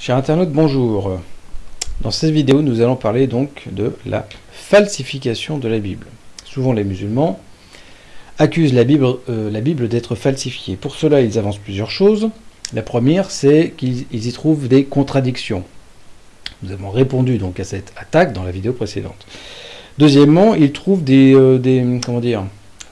Chers internautes, bonjour. Dans cette vidéo, nous allons parler donc de la falsification de la Bible. Souvent les musulmans accusent la Bible, euh, Bible d'être falsifiée. Pour cela, ils avancent plusieurs choses. La première, c'est qu'ils y trouvent des contradictions. Nous avons répondu donc à cette attaque dans la vidéo précédente. Deuxièmement, ils trouvent des, euh, des comment dire,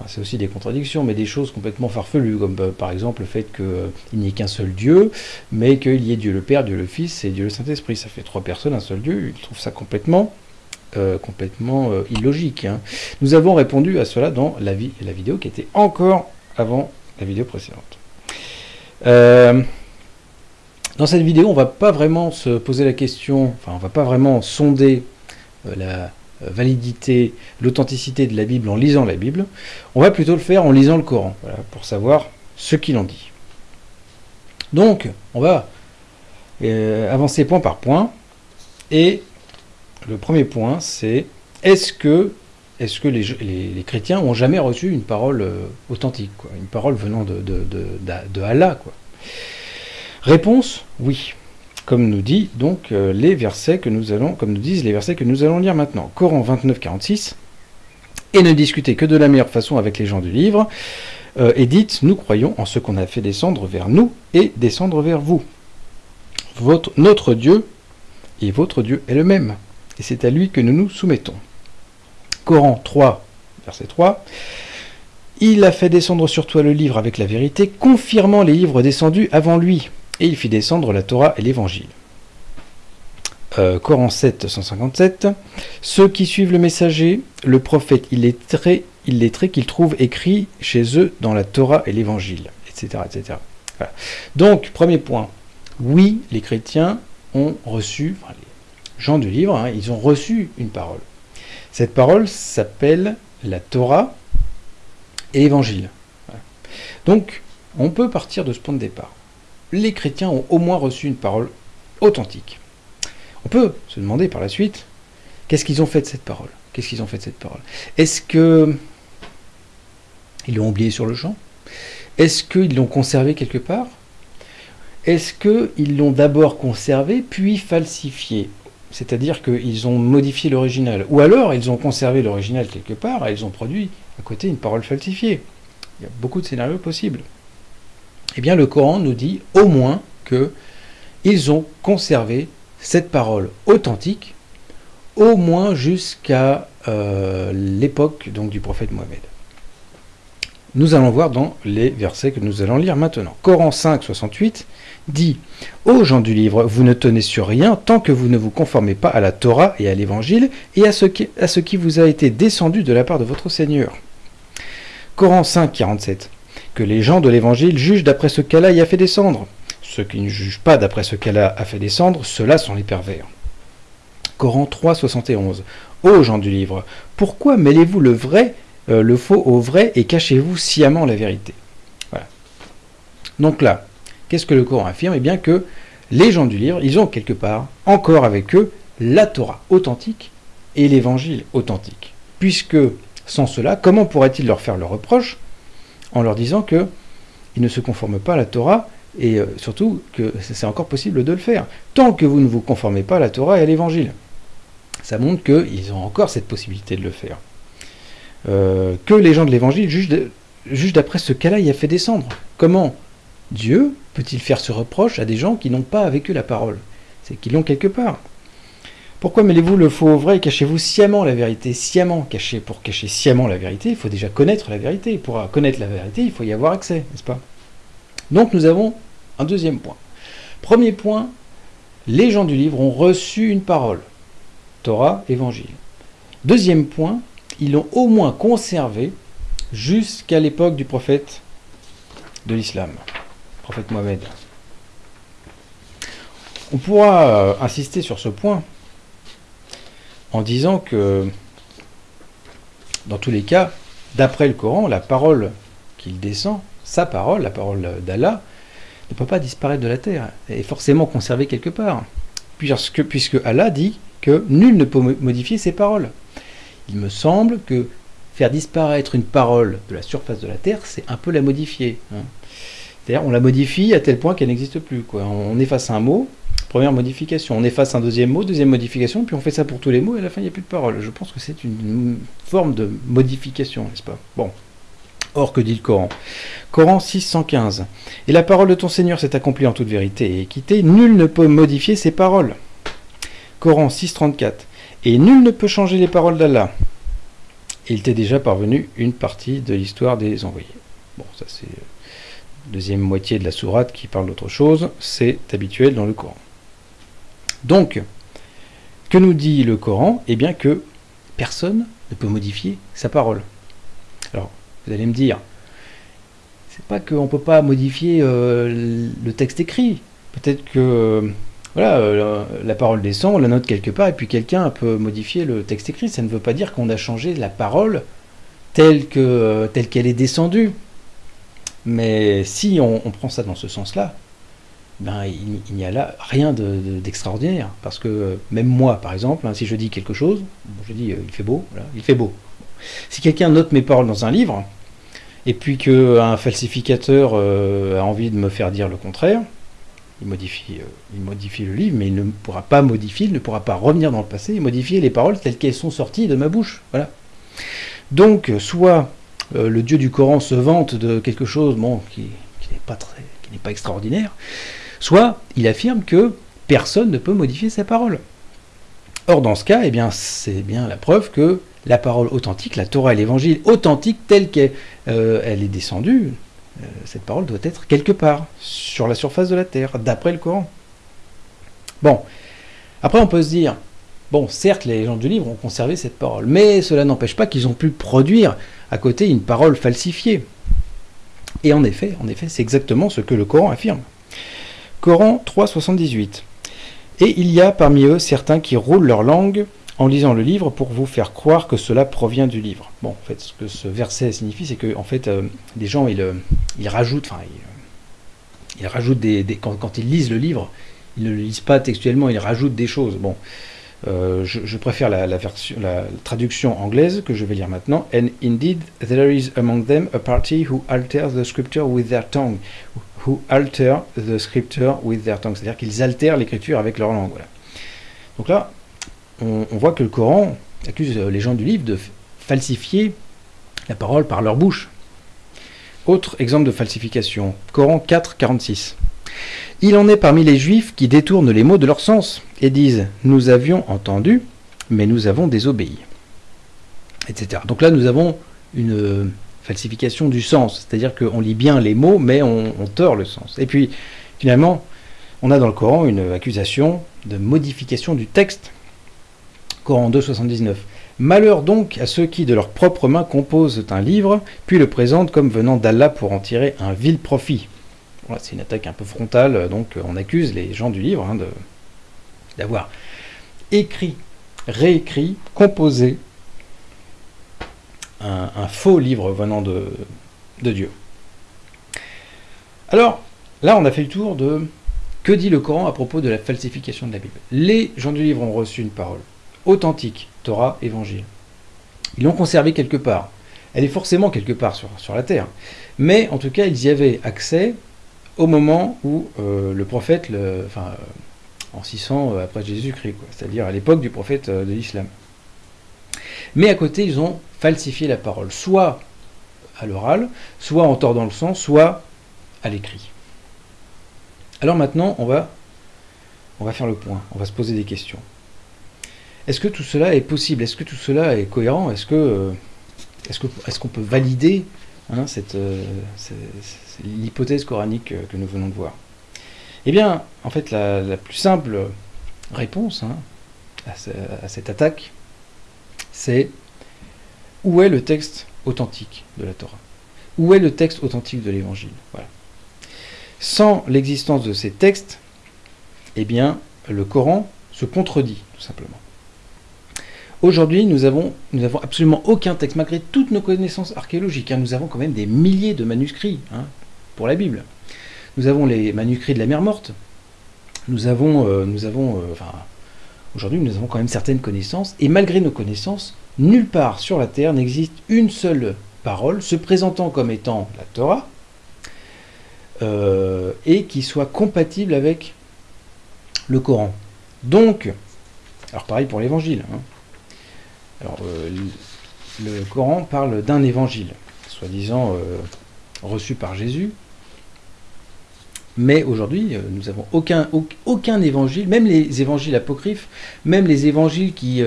c'est aussi des contradictions, mais des choses complètement farfelues, comme euh, par exemple le fait qu'il euh, n'y ait qu'un seul Dieu, mais qu'il y ait Dieu le Père, Dieu le Fils et Dieu le Saint-Esprit. Ça fait trois personnes, un seul Dieu. Ils trouvent ça complètement, euh, complètement illogique. Hein. Nous avons répondu à cela dans la, vidéo qui était encore avant la vidéo précédente. dans cette vidéo, on ne va pas vraiment se poser la question, enfin, on ne va pas vraiment sonder la euh, validité, l'authenticité de la Bible en lisant la Bible, on va plutôt le faire en lisant le Coran, pour savoir ce qu'il en dit. Donc, on va euh, avancer point par point, et le premier point, c'est est-ce que, est que les, chrétiens ont jamais reçu une parole euh, authentique, une parole venant de, Allah. Réponse, oui comme nous dit donc euh, les versets que nous allons, comme nous disent les versets que nous allons lire maintenant. Coran 29, 46. Et ne discutez que de la meilleure façon avec les gens du livre. Euh, et dites, nous croyons en ce qu'on a fait descendre vers nous et descendre vers vous. Notre Dieu et votre Dieu est le même. Et c'est à lui que nous nous soumettons. Coran 3, verset 3. Il a fait descendre sur toi le livre avec la vérité, confirmant les livres descendus avant lui et il fit descendre la Torah et l'Évangile. Euh, Coran 7, 157. Ceux qui suivent le messager, le prophète illettré, illettré qu'ils trouvent écrit chez eux dans la Torah et l'Évangile, etc. etc. Donc, premier point. Oui, les chrétiens ont reçu, enfin, les gens du livre, hein, ils ont reçu une parole. Cette parole s'appelle la Torah et l'Évangile. Donc, on peut partir de ce point de départ les chrétiens ont au moins reçu une parole authentique. On peut se demander par la suite, qu'est-ce qu'ils ont fait de cette parole? Qu'est-ce qu'ils ont fait de cette parole? Est-ce que ils l'ont oublié sur le champ? Est-ce qu'ils l'ont conservé quelque part? Est-ce qu'ils l'ont d'abord conservé puis falsifié? C'est-à-dire qu'ils ont modifié l'original. Ou alors ils ont conservé l'original quelque part et ils ont produit à côté une parole falsifiée. Il y a beaucoup de scénarios possibles eh bien le Coran nous dit au moins que ils ont conservé cette parole authentique au moins jusqu'à euh, l'époque donc du prophète Mohammed. Nous allons voir dans les versets que nous allons lire maintenant. Coran 5, 68 dit Ô gens du livre, vous ne tenez sur rien tant que vous ne vous conformez pas à la Torah et à l'Évangile et à ce, qui, à ce qui vous a été descendu de la part de votre Seigneur. Coran 5, 47 les gens de l'Évangile jugent d'après ce qu'Allah y a fait descendre. Ceux qui ne jugent pas d'après ce qu'Allah a fait descendre, ceux-là sont les pervers. Coran 3, 71. Ô gens du livre, pourquoi mêlez-vous le vrai, euh, le faux au vrai et cachez-vous sciemment la vérité? Voilà. Donc là, qu'est-ce que le Coran affirme? Eh bien que les gens du livre, ils ont quelque part encore avec eux la Torah authentique et l'évangile authentique. Puisque sans cela, comment pourrait-il leur faire le reproche? En leur disant que ils ne se conforment pas à la Torah et euh, surtout que c'est encore possible de le faire, tant que vous ne vous conformez pas à la Torah et à l'Évangile. Ça montre qu'ils ont encore cette possibilité de le faire. Euh, que les gens de l'Évangile jugent d'après ce qu'Allah y a fait descendre. Comment Dieu peut-il faire ce reproche à des gens qui n'ont pas eux la parole? C'est qu'ils l'ont quelque part. Pourquoi mêlez-vous le faux au vrai et cachez-vous sciemment la vérité? Sciemment caché. Pour cacher sciemment la vérité, il faut déjà connaître la vérité. Pour connaître la vérité, il faut y avoir accès, n'est-ce pas? Donc nous avons un deuxième point. Premier point, les gens du livre ont reçu une parole. Torah, Évangile. Deuxième point, ils l'ont au moins conservé jusqu'à l'époque du prophète de l'islam, prophète Mohammed. On pourra euh, insister sur ce point en disant que, dans tous les cas, d'après le Coran, la parole qu'il descend, sa parole, la parole d'Allah, ne peut pas disparaître de la terre, elle est forcément conservée quelque part, puisque, Allah dit que nul ne peut modifier ses paroles. Il me semble que faire disparaître une parole de la surface de la terre, c'est un peu la modifier. Hein. C'est-à-dire, on la modifie à tel point qu'elle n'existe plus. On efface un mot, première modification. On efface un deuxième mot, deuxième modification, puis on fait ça pour tous les mots, et à la fin, il n'y a plus de parole. Je pense que c'est une forme de modification, n'est-ce pas? Bon. Or, que dit le Coran? Coran 615. Et la parole de ton Seigneur s'est accomplie en toute vérité et équité. Nul ne peut modifier ses paroles. Coran 634. Et nul ne peut changer les paroles d'Allah. Il t'est déjà parvenu une partie de l'histoire des envoyés. Bon, ça c'est euh, deuxième moitié de la sourate qui parle d'autre chose. C'est habituel dans le Coran. Donc, que nous dit le Coran? Eh bien que personne ne peut modifier sa parole. Alors, vous allez me dire, c'est pas qu'on ne peut pas modifier euh, le texte écrit. Peut-être que euh, voilà, euh, la parole descend, on la note quelque part, et puis quelqu'un peut modifier le texte écrit. Ça ne veut pas dire qu'on a changé la parole telle telle qu'elle est descendue. Mais si on, prend ça dans ce sens-là, ben, il, n'y a là rien d'extraordinaire. parce que même moi, par exemple, hein, si je dis quelque chose, je dis il fait beau, il fait beau. Si quelqu'un note mes paroles dans un livre, et puis qu'un falsificateur euh, a envie de me faire dire le contraire, il modifie, euh, il modifie le livre, mais il ne pourra pas modifier, il ne pourra pas revenir dans le passé et modifier les paroles telles qu'elles sont sorties de ma bouche. Voilà. Donc, soit euh, le Dieu du Coran se vante de quelque chose bon, qui n'est pas extraordinaire, soit il affirme que personne ne peut modifier ses paroles. Or, dans ce cas, eh bien, c'est bien la preuve que la parole authentique, la Torah et l'évangile authentique telle qu'elle euh, est descendue, euh, cette parole doit être quelque part, sur la surface de la terre, d'après le Coran. Bon, après on peut se dire, bon, certes, les gens du livre ont conservé cette parole, mais cela n'empêche pas qu'ils ont pu produire à côté une parole falsifiée. Et en effet, en effet, c'est exactement ce que le Coran affirme. Coran 3.78. Et il y a parmi eux certains qui roulent leur langue en lisant le livre pour vous faire croire que cela provient du livre. Bon, en fait, ce que ce verset signifie, c'est que en fait, euh, des gens, ils, euh, ils rajoutent, enfin, ils, rajoutent des, quand, ils lisent le livre, ils ne le lisent pas textuellement, ils rajoutent des choses. Bon, euh, je, préfère la, version, la traduction anglaise que je vais lire maintenant. And indeed, there is among them a party who alters the scripture with their tongue, who alter the scripture with their tongue, c'est-à-dire qu'ils altèrent l'écriture avec leur langue. Donc là, on, voit que le Coran accuse les gens du livre de falsifier la parole par leur bouche. Autre exemple de falsification, Coran 4, 46. Il en est parmi les juifs qui détournent les mots de leur sens et disent Nous avions entendu, mais nous avons désobéi. Etc. Donc là, nous avons une falsification du sens, c'est-à-dire qu'on lit bien les mots, mais on, tord le sens. Et puis, finalement, on a dans le Coran une accusation de modification du texte Coran 2, 79. Malheur donc à ceux qui, de leurs propres mains, composent un livre, puis le présentent comme venant d'Allah pour en tirer un vil profit. Voilà, c'est une attaque un peu frontale, donc on accuse les gens du livre hein, d'avoir écrit, réécrit, composé un, faux livre venant de, Dieu. Alors, là, on a fait le tour de que dit le Coran à propos de la falsification de la Bible. Les gens du livre ont reçu une parole authentique, Torah, Évangile. Ils l'ont conservée quelque part. Elle est forcément quelque part sur, sur, la terre. Mais en tout cas, ils y avaient accès au moment où euh, le prophète, le, enfin, en 600 euh, après Jésus-Christ, c'est-à-dire à, l'époque du prophète euh, de l'islam. Mais à côté, ils ont falsifié la parole, soit à l'oral, soit en tordant le sens, soit à l'écrit. Alors maintenant, on va, faire le point, on va se poser des questions. Est-ce que tout cela est possible? Est-ce que tout cela est cohérent? Est-ce que euh, est qu'on peut valider hein, euh, l'hypothèse coranique que nous venons de voir? Eh bien, en fait, la, plus simple réponse hein, à, cette attaque, c'est où est le texte authentique de la Torah? Où est le texte authentique de l'Évangile? Sans l'existence de ces textes, eh bien, le Coran se contredit, tout simplement. Aujourd'hui, nous avons, absolument aucun texte, malgré toutes nos connaissances archéologiques. Hein. nous avons quand même des milliers de manuscrits hein, pour la Bible. Nous avons les manuscrits de la mer morte. Nous avons, euh, euh, aujourd'hui, nous avons quand même certaines connaissances. Et malgré nos connaissances, nulle part sur la terre n'existe une seule parole se présentant comme étant la Torah euh, et qui soit compatible avec le Coran. Donc, alors pareil pour l'évangile. Hein. Alors, euh, le Coran parle d'un évangile, soi-disant euh, reçu par Jésus. Mais aujourd'hui, euh, nous n'avons aucun, aucun évangile, même les évangiles apocryphes, même les évangiles qui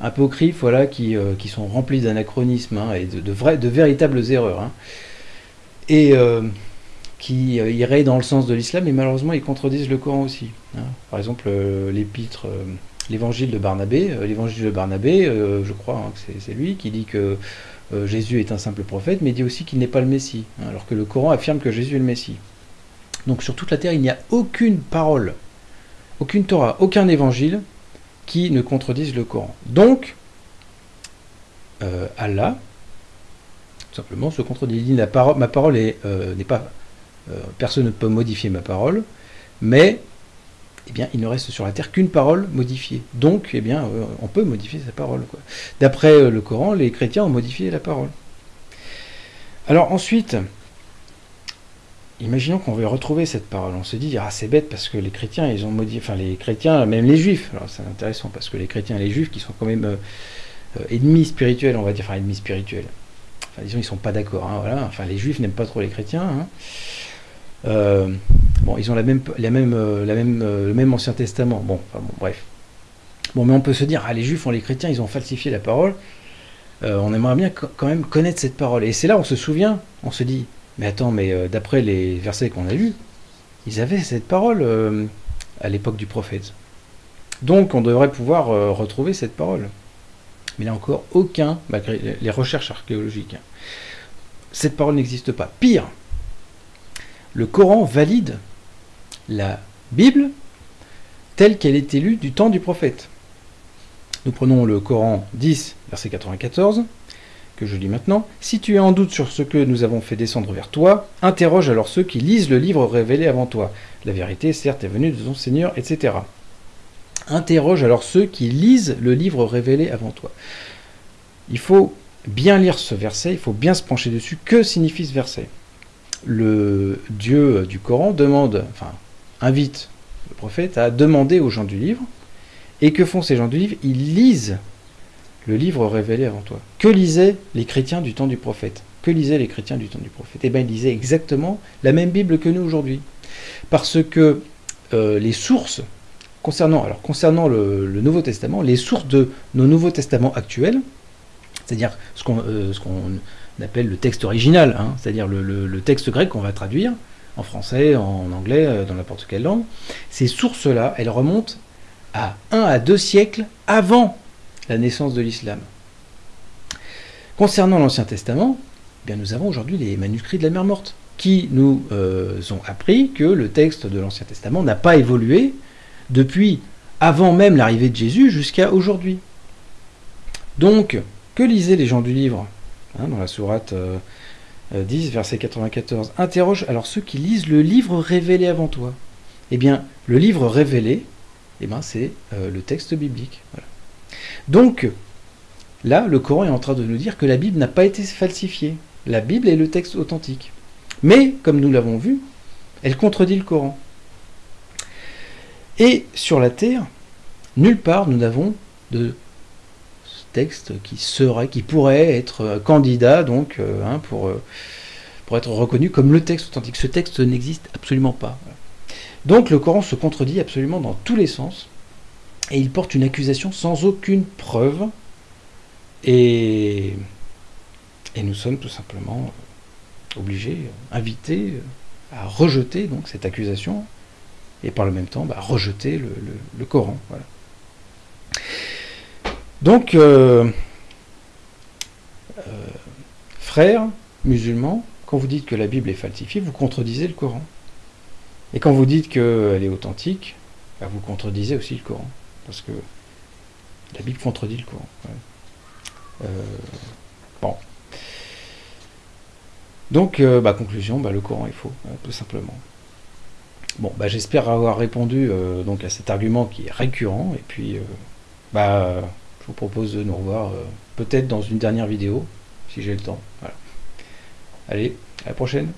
apocryphes, voilà, qui, qui sont remplis d'anachronismes hein, et de, de, de, véritables erreurs. Hein. Et qui iraient dans le sens de l'islam, et malheureusement ils contredisent le Coran aussi. Par exemple, l'épître l'évangile de Barnabé. Euh, l'évangile de Barnabé, euh, je crois hein, que c'est lui qui dit que euh, Jésus est un simple prophète, mais dit aussi qu'il n'est pas le Messie, hein, alors que le Coran affirme que Jésus est le Messie. Donc sur toute la terre, il n'y a aucune parole, aucune Torah, aucun évangile qui ne contredise le Coran. Donc, Allah, tout simplement, se contredit. Il dit ma parole n'est pas. personne ne peut modifier ma parole, mais eh bien, il ne reste sur la terre qu'une parole modifiée. Donc, eh bien, euh, on peut modifier sa parole. D'après euh, le Coran, les chrétiens ont modifié la parole. Alors ensuite, imaginons qu'on veut retrouver cette parole. On se dit, ah c'est bête parce que les chrétiens, ils ont modifié, enfin les chrétiens, même les juifs, alors c'est intéressant parce que les chrétiens et les juifs qui sont quand même euh, ennemis spirituels, on va dire, enfin ennemis spirituels. Enfin disons, ils sont pas d'accord, hein, voilà. Enfin les juifs n'aiment pas trop les chrétiens. Hein. Euh, bon, ils ont la même, la même, euh, la même, euh, le même Ancien Testament. Bon, bon, bref. Bon, mais on peut se dire, ah, les Juifs, ont les chrétiens, ils ont falsifié la parole. on aimerait bien quand même connaître cette parole. Et c'est là, on se souvient, on se dit, mais attends, mais d'après les versets qu'on a lus, ils avaient cette parole à l'époque du prophète. Donc, on devrait pouvoir retrouver cette parole. Mais là encore, aucun, malgré les recherches archéologiques, hein. cette parole n'existe pas. Pire, le Coran valide la Bible telle qu'elle est lue du temps du prophète. Nous prenons le Coran 10, verset 94, que je lis maintenant. Si tu es en doute sur ce que nous avons fait descendre vers toi, interroge alors ceux qui lisent le livre révélé avant toi. La vérité, certes, est venue de ton Seigneur, etc. Interroge alors ceux qui lisent le livre révélé avant toi. Il faut bien lire ce verset, il faut bien se pencher dessus. Que signifie ce verset? Le Dieu du Coran demande, enfin, invite le prophète à demander aux gens du livre. Et que font ces gens du livre? Ils lisent le livre révélé avant toi. Que lisaient les chrétiens du temps du prophète? Que lisaient les chrétiens du temps du prophète? Eh bien, ils lisaient exactement la même Bible que nous aujourd'hui. Parce que euh, les sources, concernant, le, Nouveau Testament, les sources de nos Nouveaux Testaments actuels, c'est-à-dire ce qu'on euh, appelle le texte original, hein, c'est-à-dire le, texte grec qu'on va traduire en français, en anglais, euh, dans n'importe quelle langue. Ces sources-là, elles remontent à un à deux siècles avant la naissance de l'islam. Concernant l'Ancien Testament, eh bien nous avons aujourd'hui les manuscrits de la mer morte, qui nous euh, ont appris que le texte de l'Ancien Testament n'a pas évolué depuis avant même l'arrivée de Jésus jusqu'à aujourd'hui. Donc, que lisaient les gens du livre Hein, dans la sourate 10, euh, euh, verset 94. Interroge alors ceux qui lisent le livre révélé avant toi. Eh bien, le livre révélé, eh ben, c'est le texte biblique. Donc, là, le Coran est en train de nous dire que la Bible n'a pas été falsifiée. La Bible est le texte authentique. Mais, comme nous l'avons vu, elle contredit le Coran. Et sur la terre, nulle part nous n'avons de texte qui serait, qui pourrait être euh, candidat donc euh, hein, pour, euh, pour être reconnu comme le texte authentique. Ce texte n'existe absolument pas. Donc le Coran se contredit absolument dans tous les sens et il porte une accusation sans aucune preuve et, nous sommes tout simplement obligés, invités à rejeter donc cette accusation et par le même temps bah, rejeter le, Coran. Donc, euh, euh, frères musulmans, quand vous dites que la Bible est falsifiée, vous contredisez le Coran. Et quand vous dites qu'elle est authentique, bah, vous contredisez aussi le Coran. Parce que la Bible contredit le Coran. Euh, bon. Donc, bah, conclusion, bah, le Coran est faux, tout simplement. Bon, bah, j'espère avoir répondu donc à cet argument qui est récurrent. Et puis, je vous propose de nous revoir euh, peut-être dans une dernière vidéo, si j'ai le temps. Allez, à la prochaine